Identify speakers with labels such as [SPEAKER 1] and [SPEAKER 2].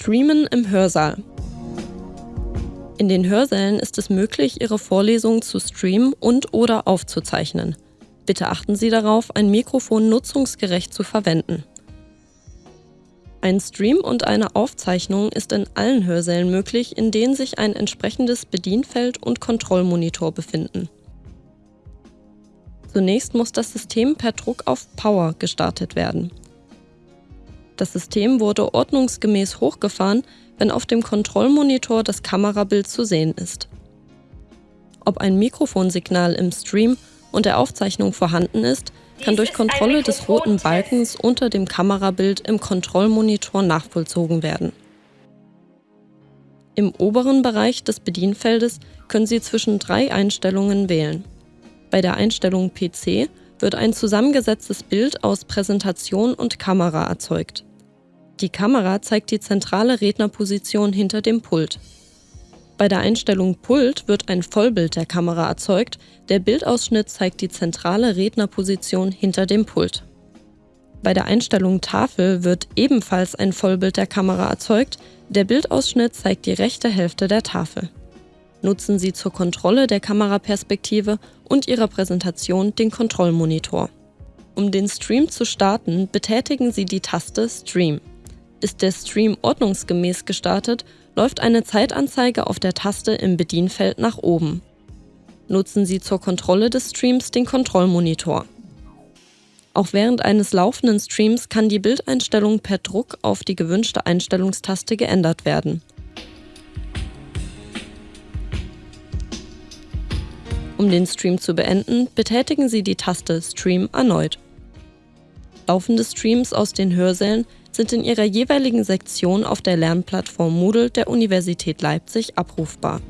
[SPEAKER 1] Streamen im Hörsaal. In den Hörsälen ist es möglich, Ihre Vorlesungen zu streamen und/oder aufzuzeichnen. Bitte achten Sie darauf, ein Mikrofon nutzungsgerecht zu verwenden. Ein Stream und eine Aufzeichnung ist in allen Hörsälen möglich, in denen sich ein entsprechendes Bedienfeld und Kontrollmonitor befinden. Zunächst muss das System per Druck auf Power gestartet werden. Das System wurde ordnungsgemäß hochgefahren, wenn auf dem Kontrollmonitor das Kamerabild zu sehen ist. Ob ein Mikrofonsignal im Stream und der Aufzeichnung vorhanden ist, kann durch Kontrolle des roten Balkens unter dem Kamerabild im Kontrollmonitor nachvollzogen werden. Im oberen Bereich des Bedienfeldes können Sie zwischen drei Einstellungen wählen. Bei der Einstellung PC wird ein zusammengesetztes Bild aus Präsentation und Kamera erzeugt. Die Kamera zeigt die zentrale Rednerposition hinter dem Pult. Bei der Einstellung Pult wird ein Vollbild der Kamera erzeugt, der Bildausschnitt zeigt die zentrale Rednerposition hinter dem Pult. Bei der Einstellung Tafel wird ebenfalls ein Vollbild der Kamera erzeugt, der Bildausschnitt zeigt die rechte Hälfte der Tafel. Nutzen Sie zur Kontrolle der Kameraperspektive und Ihrer Präsentation den Kontrollmonitor. Um den Stream zu starten, betätigen Sie die Taste Stream. Ist der Stream ordnungsgemäß gestartet, läuft eine Zeitanzeige auf der Taste im Bedienfeld nach oben. Nutzen Sie zur Kontrolle des Streams den Kontrollmonitor. Auch während eines laufenden Streams kann die Bildeinstellung per Druck auf die gewünschte Einstellungstaste geändert werden. Um den Stream zu beenden, betätigen Sie die Taste Stream erneut. Laufende Streams aus den Hörsälen sind in ihrer jeweiligen Sektion auf der Lernplattform Moodle der Universität Leipzig abrufbar